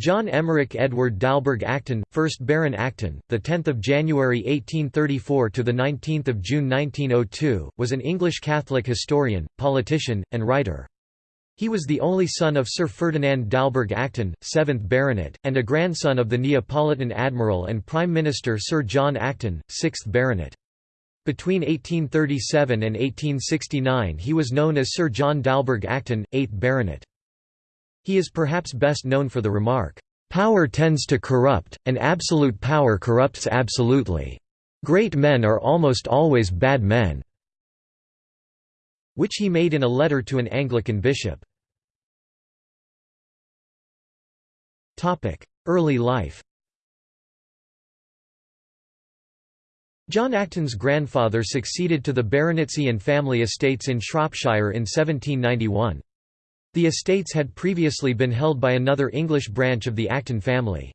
John Emmerich Edward Dalberg Acton, 1st Baron Acton, the 10th of January 1834 to the 19th of June 1902, was an English Catholic historian, politician, and writer. He was the only son of Sir Ferdinand Dalberg Acton, 7th Baronet, and a grandson of the Neapolitan Admiral and Prime Minister Sir John Acton, 6th Baronet. Between 1837 and 1869 he was known as Sir John Dalberg Acton, 8th Baronet. He is perhaps best known for the remark, "...power tends to corrupt, and absolute power corrupts absolutely. Great men are almost always bad men." which he made in a letter to an Anglican bishop. Early life John Acton's grandfather succeeded to the baronetcy and family estates in Shropshire in 1791. The estates had previously been held by another English branch of the Acton family.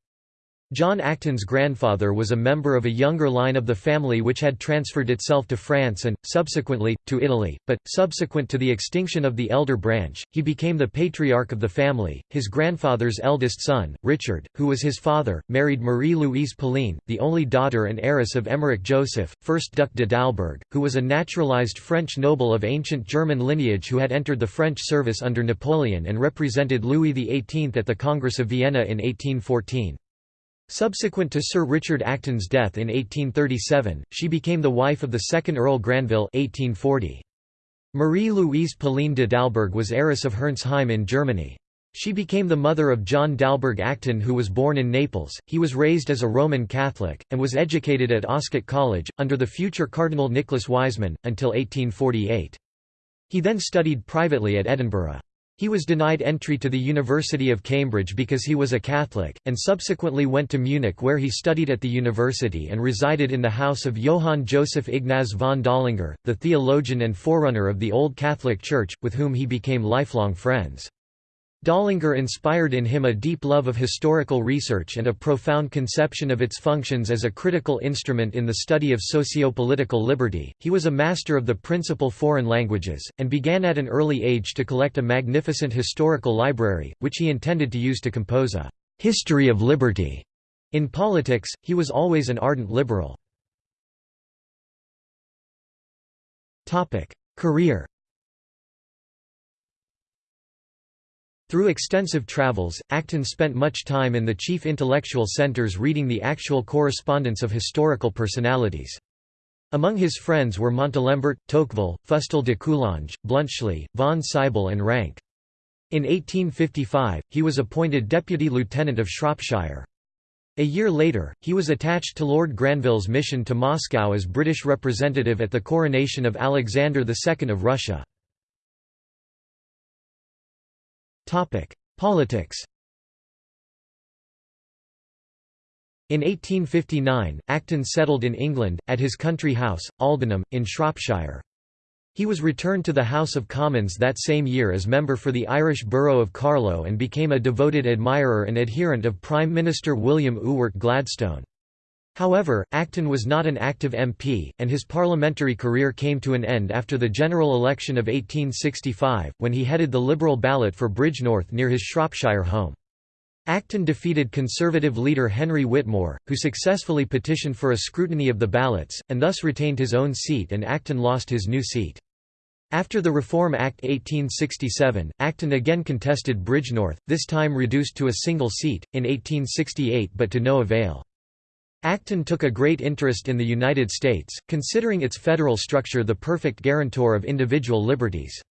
John Acton's grandfather was a member of a younger line of the family which had transferred itself to France and, subsequently, to Italy, but, subsequent to the extinction of the elder branch, he became the patriarch of the family. His grandfather's eldest son, Richard, who was his father, married Marie-Louise Pauline, the only daughter and heiress of Emmerich Joseph, 1st Duc de Dalberg, who was a naturalized French noble of ancient German lineage who had entered the French service under Napoleon and represented Louis XVIII at the Congress of Vienna in 1814. Subsequent to Sir Richard Acton's death in 1837, she became the wife of the second Earl Granville 1840. Marie-Louise Pauline de Dalberg was heiress of Herrnsheim in Germany. She became the mother of John Dalberg Acton who was born in Naples. He was raised as a Roman Catholic, and was educated at Oscott College, under the future Cardinal Nicholas Wiseman, until 1848. He then studied privately at Edinburgh. He was denied entry to the University of Cambridge because he was a Catholic, and subsequently went to Munich where he studied at the university and resided in the house of Johann Joseph Ignaz von Dollinger, the theologian and forerunner of the Old Catholic Church, with whom he became lifelong friends. Dollinger inspired in him a deep love of historical research and a profound conception of its functions as a critical instrument in the study of socio-political liberty. He was a master of the principal foreign languages, and began at an early age to collect a magnificent historical library, which he intended to use to compose a history of liberty. In politics, he was always an ardent liberal. Career Through extensive travels, Acton spent much time in the chief intellectual centers reading the actual correspondence of historical personalities. Among his friends were Montalembert, Tocqueville, Fustel de Coulanges, Bluntschli, von Sybel and Ranke. In 1855, he was appointed Deputy Lieutenant of Shropshire. A year later, he was attached to Lord Granville's mission to Moscow as British representative at the coronation of Alexander II of Russia. Politics In 1859, Acton settled in England, at his country house, Aldenham, in Shropshire. He was returned to the House of Commons that same year as member for the Irish borough of Carlow and became a devoted admirer and adherent of Prime Minister William Ewart Gladstone. However, Acton was not an active MP, and his parliamentary career came to an end after the general election of 1865, when he headed the Liberal ballot for Bridgnorth near his Shropshire home. Acton defeated Conservative leader Henry Whitmore, who successfully petitioned for a scrutiny of the ballots, and thus retained his own seat and Acton lost his new seat. After the Reform Act 1867, Acton again contested Bridgnorth, this time reduced to a single seat, in 1868 but to no avail. Acton took a great interest in the United States, considering its federal structure the perfect guarantor of individual liberties.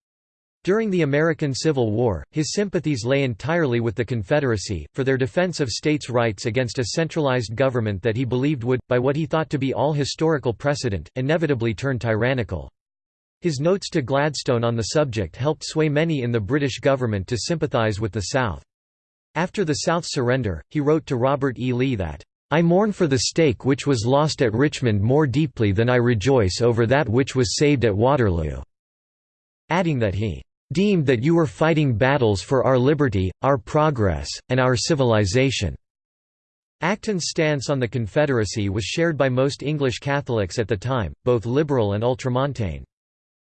During the American Civil War, his sympathies lay entirely with the Confederacy, for their defense of states' rights against a centralized government that he believed would, by what he thought to be all historical precedent, inevitably turn tyrannical. His notes to Gladstone on the subject helped sway many in the British government to sympathize with the South. After the South's surrender, he wrote to Robert E. Lee that, I mourn for the stake which was lost at Richmond more deeply than I rejoice over that which was saved at Waterloo." Adding that he "...deemed that you were fighting battles for our liberty, our progress, and our civilization." Acton's stance on the Confederacy was shared by most English Catholics at the time, both liberal and ultramontane.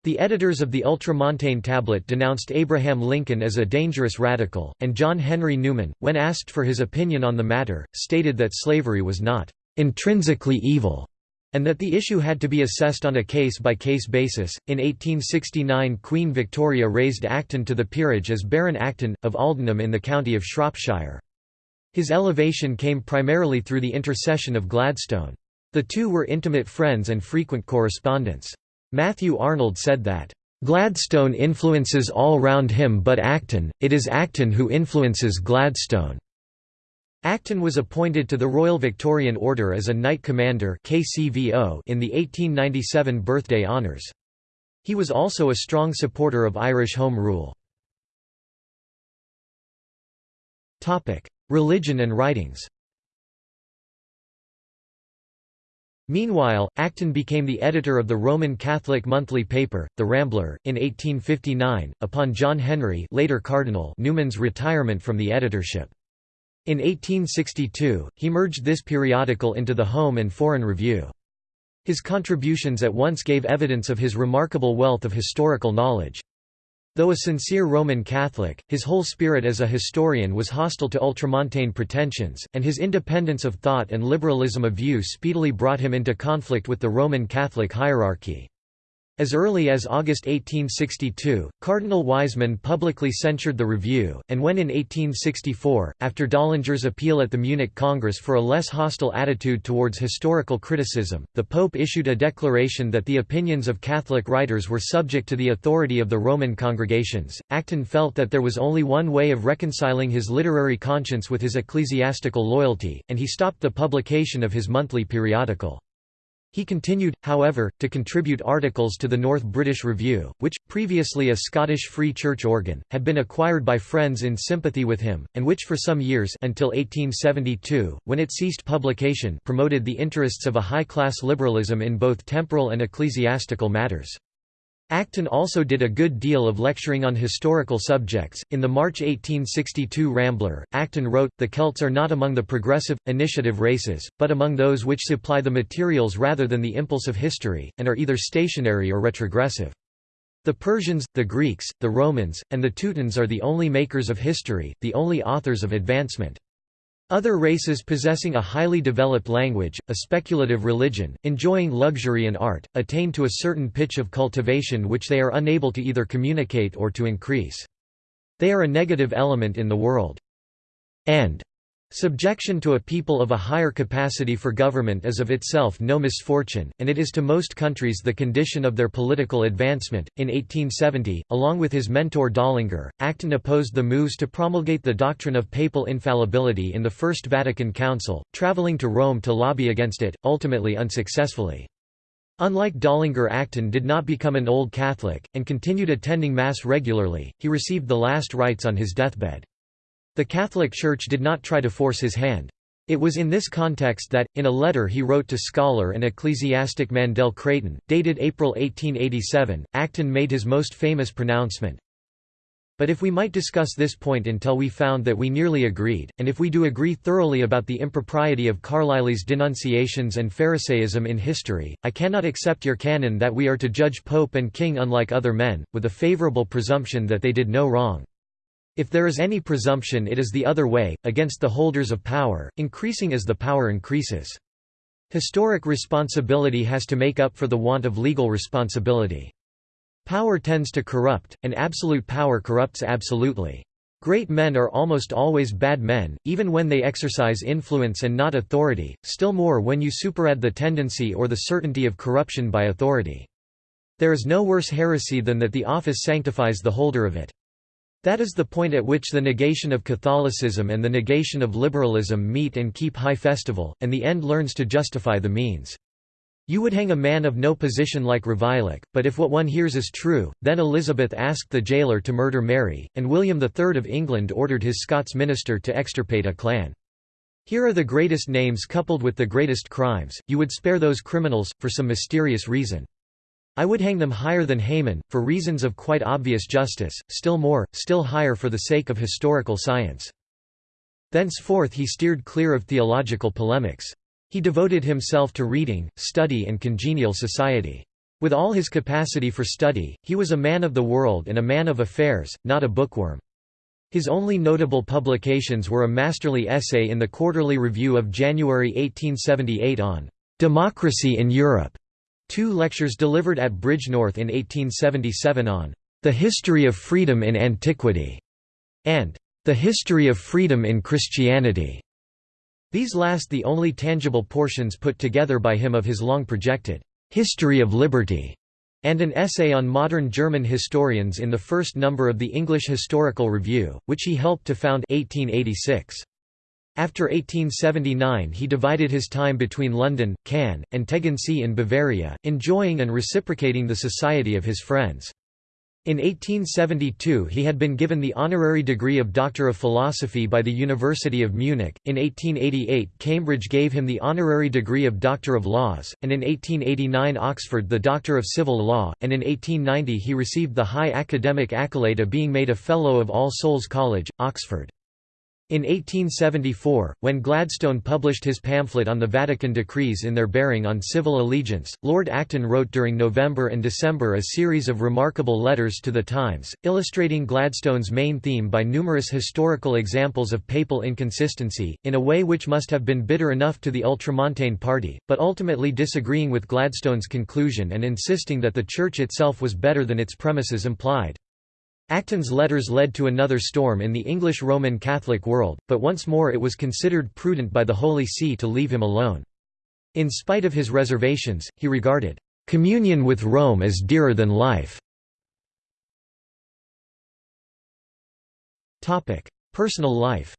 The editors of the Ultramontane Tablet denounced Abraham Lincoln as a dangerous radical, and John Henry Newman, when asked for his opinion on the matter, stated that slavery was not intrinsically evil and that the issue had to be assessed on a case-by-case basis. In 1869 Queen Victoria raised Acton to the peerage as Baron Acton, of Aldenham in the county of Shropshire. His elevation came primarily through the intercession of Gladstone. The two were intimate friends and frequent correspondents. Matthew Arnold said that, "...Gladstone influences all round him but Acton, it is Acton who influences Gladstone." Acton was appointed to the Royal Victorian Order as a Knight Commander in the 1897 birthday honours. He was also a strong supporter of Irish Home Rule. Religion and writings Meanwhile, Acton became the editor of the Roman Catholic monthly paper, The Rambler, in 1859, upon John Henry later Cardinal Newman's retirement from the editorship. In 1862, he merged this periodical into the Home and Foreign Review. His contributions at once gave evidence of his remarkable wealth of historical knowledge. Though a sincere Roman Catholic, his whole spirit as a historian was hostile to ultramontane pretensions, and his independence of thought and liberalism of view speedily brought him into conflict with the Roman Catholic hierarchy. As early as August 1862, Cardinal Wiseman publicly censured the review, and when in 1864, after Döllinger's appeal at the Munich Congress for a less hostile attitude towards historical criticism, the Pope issued a declaration that the opinions of Catholic writers were subject to the authority of the Roman congregations. Acton felt that there was only one way of reconciling his literary conscience with his ecclesiastical loyalty, and he stopped the publication of his monthly periodical. He continued, however, to contribute articles to the North British Review, which, previously a Scottish Free Church organ, had been acquired by friends in sympathy with him, and which for some years until 1872, when it ceased publication promoted the interests of a high-class liberalism in both temporal and ecclesiastical matters. Acton also did a good deal of lecturing on historical subjects. In the March 1862 Rambler, Acton wrote, The Celts are not among the progressive, initiative races, but among those which supply the materials rather than the impulse of history, and are either stationary or retrogressive. The Persians, the Greeks, the Romans, and the Teutons are the only makers of history, the only authors of advancement. Other races possessing a highly developed language, a speculative religion, enjoying luxury and art, attain to a certain pitch of cultivation which they are unable to either communicate or to increase. They are a negative element in the world. And Subjection to a people of a higher capacity for government is of itself no misfortune, and it is to most countries the condition of their political advancement. In 1870, along with his mentor Döllinger, Acton opposed the moves to promulgate the doctrine of papal infallibility in the First Vatican Council, traveling to Rome to lobby against it, ultimately unsuccessfully. Unlike Döllinger Acton did not become an old Catholic, and continued attending Mass regularly, he received the last rites on his deathbed. The Catholic Church did not try to force his hand. It was in this context that, in a letter he wrote to scholar and ecclesiastic Mandell Creighton, dated April 1887, Acton made his most famous pronouncement. But if we might discuss this point until we found that we nearly agreed, and if we do agree thoroughly about the impropriety of Carlyle's denunciations and Pharisaism in history, I cannot accept your canon that we are to judge Pope and King unlike other men, with a favourable presumption that they did no wrong. If there is any presumption it is the other way, against the holders of power, increasing as the power increases. Historic responsibility has to make up for the want of legal responsibility. Power tends to corrupt, and absolute power corrupts absolutely. Great men are almost always bad men, even when they exercise influence and not authority, still more when you superadd the tendency or the certainty of corruption by authority. There is no worse heresy than that the office sanctifies the holder of it. That is the point at which the negation of Catholicism and the negation of liberalism meet and keep high festival, and the end learns to justify the means. You would hang a man of no position like Ravaillac, but if what one hears is true, then Elizabeth asked the jailer to murder Mary, and William III of England ordered his Scots minister to extirpate a clan. Here are the greatest names coupled with the greatest crimes, you would spare those criminals, for some mysterious reason. I would hang them higher than Haman, for reasons of quite obvious justice, still more, still higher for the sake of historical science. Thenceforth he steered clear of theological polemics. He devoted himself to reading, study and congenial society. With all his capacity for study, he was a man of the world and a man of affairs, not a bookworm. His only notable publications were a masterly essay in the Quarterly Review of January 1878 on "'Democracy in Europe", two lectures delivered at Bridgnorth in 1877 on "'The History of Freedom in Antiquity", and "'The History of Freedom in Christianity". These last the only tangible portions put together by him of his long-projected History of Liberty, and an essay on modern German historians in the first number of the English Historical Review, which he helped to found 1886. After 1879 he divided his time between London, Cannes, and Tegernsee in Bavaria, enjoying and reciprocating the society of his friends. In 1872 he had been given the honorary degree of Doctor of Philosophy by the University of Munich, in 1888 Cambridge gave him the honorary degree of Doctor of Laws, and in 1889 Oxford the Doctor of Civil Law, and in 1890 he received the high academic accolade of being made a Fellow of All Souls College, Oxford. In 1874, when Gladstone published his pamphlet on the Vatican decrees in their bearing on civil allegiance, Lord Acton wrote during November and December a series of remarkable letters to the Times, illustrating Gladstone's main theme by numerous historical examples of papal inconsistency, in a way which must have been bitter enough to the Ultramontane party, but ultimately disagreeing with Gladstone's conclusion and insisting that the Church itself was better than its premises implied. Acton's letters led to another storm in the English Roman Catholic world, but once more it was considered prudent by the Holy See to leave him alone. In spite of his reservations, he regarded communion with Rome as dearer than life. Personal life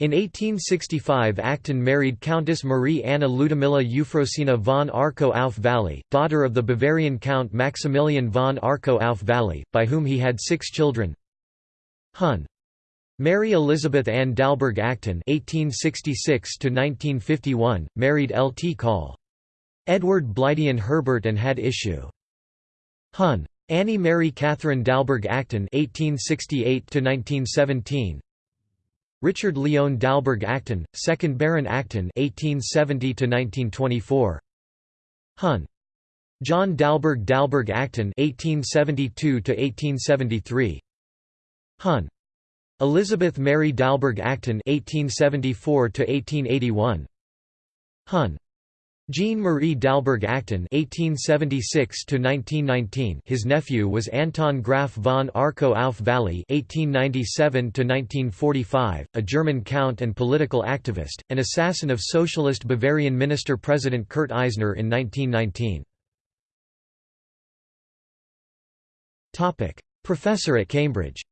In 1865 Acton married Countess Marie Anna Ludmilla Euphrosyna von Arco auf Valley, daughter of the Bavarian Count Maximilian von Arco auf Valley, by whom he had six children. Hun. Mary Elizabeth Ann Dalberg Acton (1866–1951), married L. T. Call. Edward Bleiddian Herbert and had issue. Hun. Annie Mary Catherine Dalberg Acton (1868–1917), Richard Leon Dalberg Acton, 2nd Baron Acton (1870–1924). Hun. John Dalberg Dalberg Acton (1872–1873). Hun. Elizabeth Mary Dalberg Acton (1874–1881). Hun. Jean Marie Dalberg Acton (1876–1919). His nephew was Anton Graf von Arco auf Valley (1897–1945), a German count and political activist, an assassin of socialist Bavarian minister-president Kurt Eisner in 1919. Topic: Professor at Cambridge.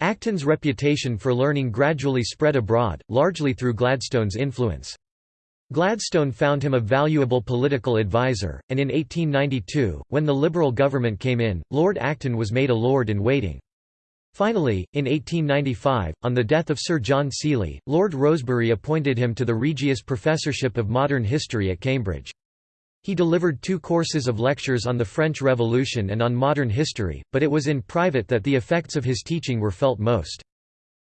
Acton's reputation for learning gradually spread abroad, largely through Gladstone's influence. Gladstone found him a valuable political advisor, and in 1892, when the Liberal government came in, Lord Acton was made a Lord-in-Waiting. Finally, in 1895, on the death of Sir John Seeley, Lord Rosebery appointed him to the Regius Professorship of Modern History at Cambridge. He delivered two courses of lectures on the French Revolution and on modern history, but it was in private that the effects of his teaching were felt most.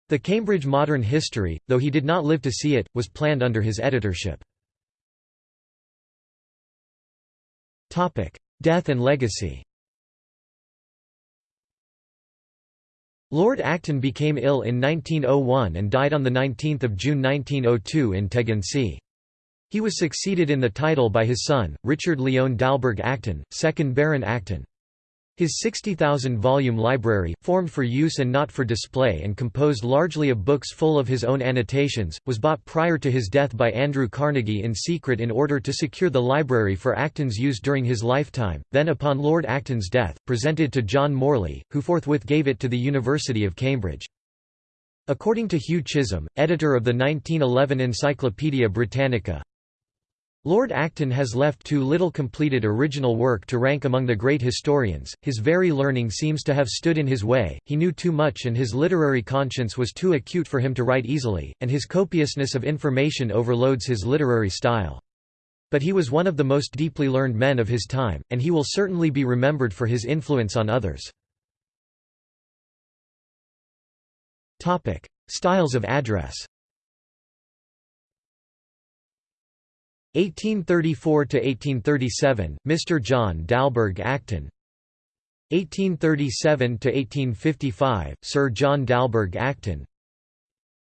The Cambridge Modern History, though he did not live to see it, was planned under his editorship. Death and legacy Lord Acton became ill in 1901 and died on 19 June 1902 in Tegernsee. He was succeeded in the title by his son, Richard Leon Dalberg Acton, 2nd Baron Acton. His 60,000-volume library, formed for use and not for display and composed largely of books full of his own annotations, was bought prior to his death by Andrew Carnegie in secret in order to secure the library for Acton's use during his lifetime, then upon Lord Acton's death, presented to John Morley, who forthwith gave it to the University of Cambridge. According to Hugh Chisholm, editor of the 1911 Encyclopaedia Britannica, Lord Acton has left too little completed original work to rank among the great historians, his very learning seems to have stood in his way, he knew too much and his literary conscience was too acute for him to write easily, and his copiousness of information overloads his literary style. But he was one of the most deeply learned men of his time, and he will certainly be remembered for his influence on others. Styles of address 1834 to 1837 Mr John Dalberg Acton. 1837 to 1855 Sir John Dalberg Acton.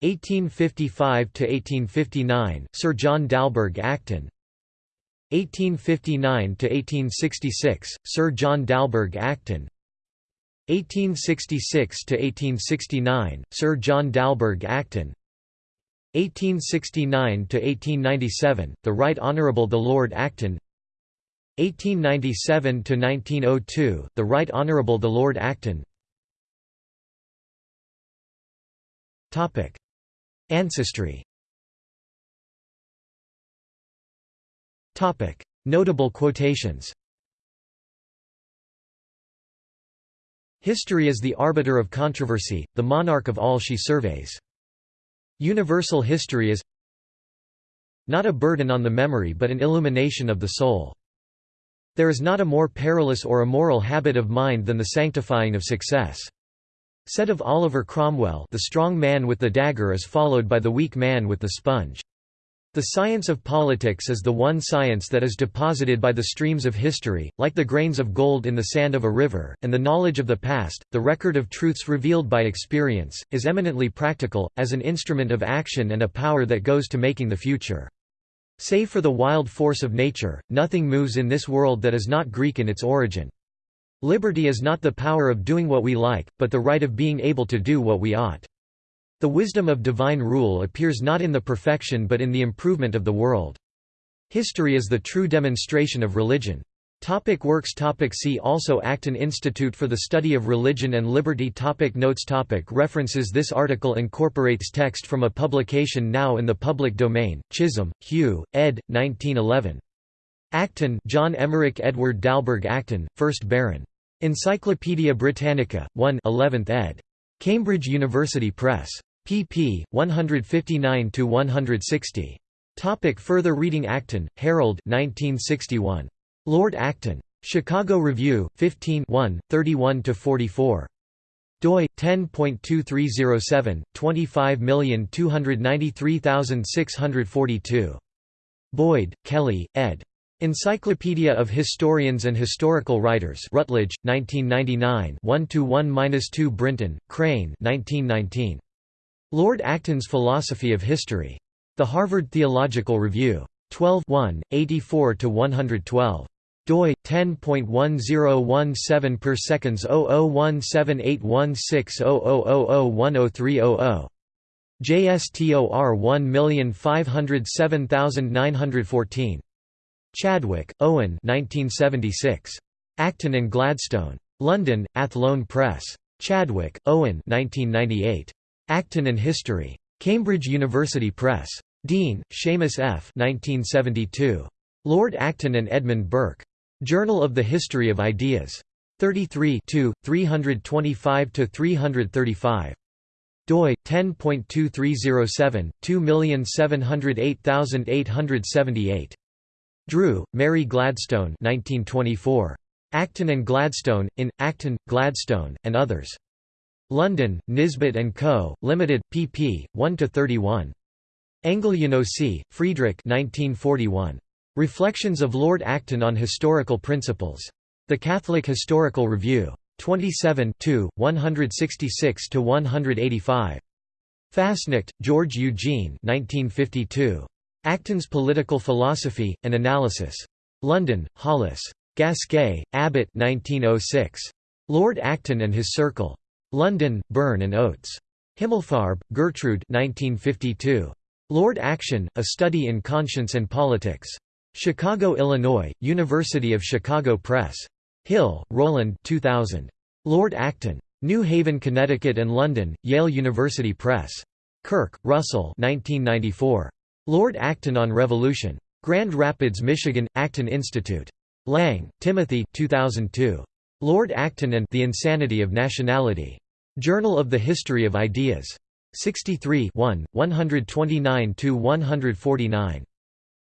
1855 to 1859 Sir John Dalberg Acton. 1859 to 1866 Sir John Dalberg Acton. 1866 to 1869 Sir John Dalberg Acton 1869 to 1897 the Right Honourable the Lord Acton. 1897 to 1902 the Right Honourable the Lord Acton. Topic. Ancestry. Topic. Notable quotations. History is the arbiter of controversy, the monarch of all she surveys. Universal history is not a burden on the memory but an illumination of the soul. There is not a more perilous or immoral habit of mind than the sanctifying of success. Said of Oliver Cromwell the strong man with the dagger is followed by the weak man with the sponge. The science of politics is the one science that is deposited by the streams of history, like the grains of gold in the sand of a river, and the knowledge of the past, the record of truths revealed by experience, is eminently practical, as an instrument of action and a power that goes to making the future. Save for the wild force of nature, nothing moves in this world that is not Greek in its origin. Liberty is not the power of doing what we like, but the right of being able to do what we ought. The wisdom of divine rule appears not in the perfection but in the improvement of the world. History is the true demonstration of religion. Topic works topic See also Acton Institute for the Study of Religion and Liberty topic Notes topic References This article incorporates text from a publication now in the public domain, Chisholm, Hugh, ed. 1911. Acton John Emmerich Edward Dalberg Acton, 1st Baron. Encyclopædia Britannica, 1 11th ed. Cambridge University Press pp. 159 to 160. Topic further reading Acton, Harold 1961. Lord Acton. Chicago Review, 15 31–44. doi 10.2307 25293642 Boyd, Kelly, ed. Encyclopedia of Historians and Historical Writers Routledge 1999 1-1-2 Brinton, Crane 1919 Lord Acton's Philosophy of History. The Harvard Theological Review. 12 84–112. doi 10.1017 per seconds 0017816000103000. JSTOR 1507914. Chadwick, Owen 1976. Acton and Gladstone. London, Athlone Press. Chadwick, Owen 1998. Acton and History. Cambridge University Press. Deane, Seamus F. 1972. Lord Acton and Edmund Burke. Journal of the History of Ideas. 33 325–335. doi 10.2307 2708878. Drew, Mary Gladstone 1924. Acton and Gladstone, in, Acton, Gladstone, and Others. London, Nisbet & Co., Limited, pp. 1–31. Engel-Janosi, Friedrich 1941. Reflections of Lord Acton on Historical Principles. The Catholic Historical Review. 27 166–185. Fasnacht, George Eugene 1952. Acton's Political Philosophy, An Analysis. London, Hollis. Gasquet, Abbott 1906. Lord Acton and His Circle. London, Burn and Oates. Himmelfarb, Gertrude 1952. Lord Acton, A Study in Conscience and Politics. Chicago, Illinois, University of Chicago Press. Hill, Roland 2000. Lord Acton. New Haven, Connecticut and London, Yale University Press. Kirk, Russell 1994. Lord Acton on Revolution. Grand Rapids, Michigan, Acton Institute. Lang, Timothy 2002. Lord Acton and The Insanity of Nationality. Journal of the History of Ideas. 63 129–149.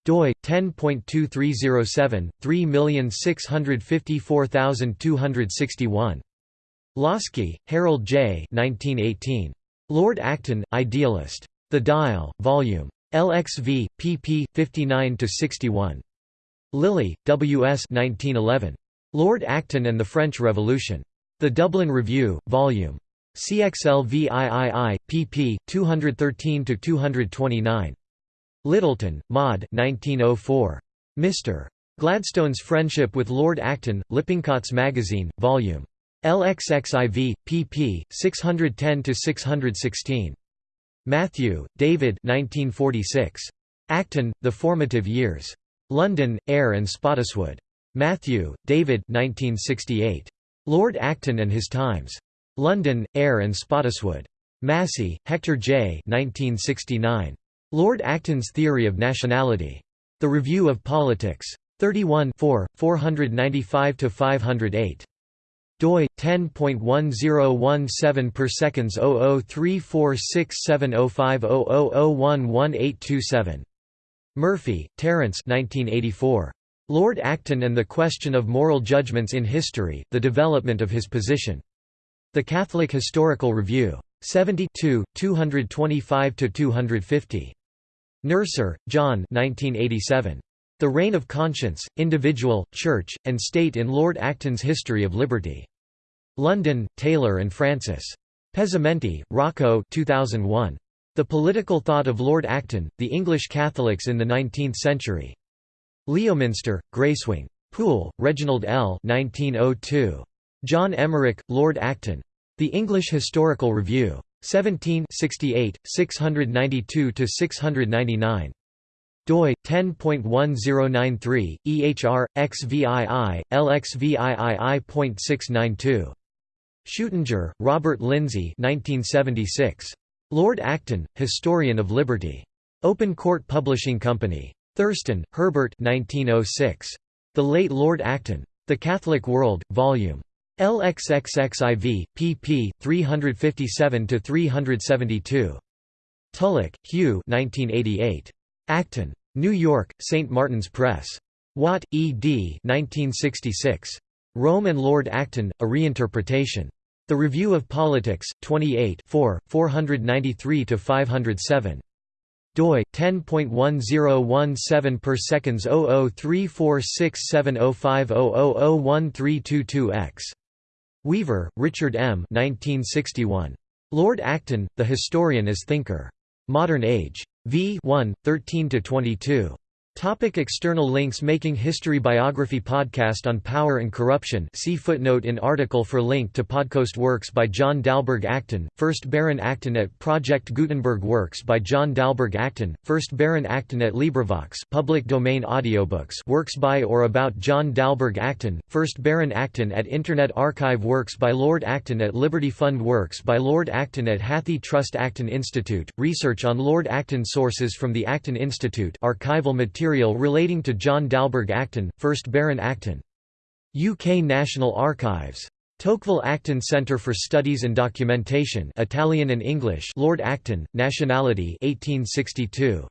doi 10.2307 3654261. Laski, Harold J. 1918. Lord Acton, Idealist. The Dial, Vol. LXV, pp. 59–61. Lilly, W. S. 1911. Lord Acton and the French Revolution. The Dublin Review, Vol. CXLVIII, pp. 213–229. Lyttelton, Maud 1904. Mr. Gladstone's Friendship with Lord Acton, Lippincott's Magazine, Vol. LXXIV, pp. 610–616. Matthew, David 1946. Acton, The Formative Years. London, Eyre and Spottiswoode. Matthew, David 1968. Lord Acton and His Times. London, Eyre and Spottiswoode. Massey, Hector J. 1969. Lord Acton's Theory of Nationality. The Review of Politics. 31 495–508 doi 10.1017 per seconds 0034670500011827 Murphy, Terence 1984 Lord Acton and the Question of Moral Judgments in History The Development of His Position The Catholic Historical Review 72 225 250 Nurser, John 1987 the Reign of Conscience, Individual, Church, and State in Lord Acton's History of Liberty. London, Taylor and Francis. Pezzimenti, Rocco 2001. The Political Thought of Lord Acton, The English Catholics in the Nineteenth Century. Leominster, Gracewing. Poole, Reginald L. 1902. John Emmerich, Lord Acton. The English Historical Review. 17 68, 692–699 doi 10.1093 ehr xvii lxviii.692 Schuettinger, Robert Lindsay 1976 Lord Acton Historian of Liberty Open Court Publishing Company Thurston Herbert 1906 The Late Lord Acton The Catholic World Volume LXXXIV pp 357 to 372 Tulloch Hugh 1988 Acton. New York, St. Martin's Press. Watt, E. D. 1966. Rome and Lord Acton, A Reinterpretation. The Review of Politics, 28 4, 493–507 doi 10.1017 per seconds 00346705000132x Weaver, Richard M. 1961. Lord Acton, The Historian as Thinker. Modern Age. v. 1, 13–22. Topic external links Making History Biography Podcast on Power and Corruption. See footnote in article for link to podcast works by John Dalberg Acton, 1st Baron Acton at Project Gutenberg Works by John Dalberg Acton, 1st Baron Acton at LibriVox public domain audiobooks works by or about John Dalberg Acton, 1st Baron Acton at Internet Archive Works by Lord Acton at Liberty Fund Works by Lord Acton at Hathi Trust Acton Institute, research on Lord Acton sources from the Acton Institute. Archival material material relating to John Dalberg Acton, 1st Baron Acton. UK National Archives. Tocqueville Acton Centre for Studies and Documentation Italian and English Lord Acton, Nationality 1862.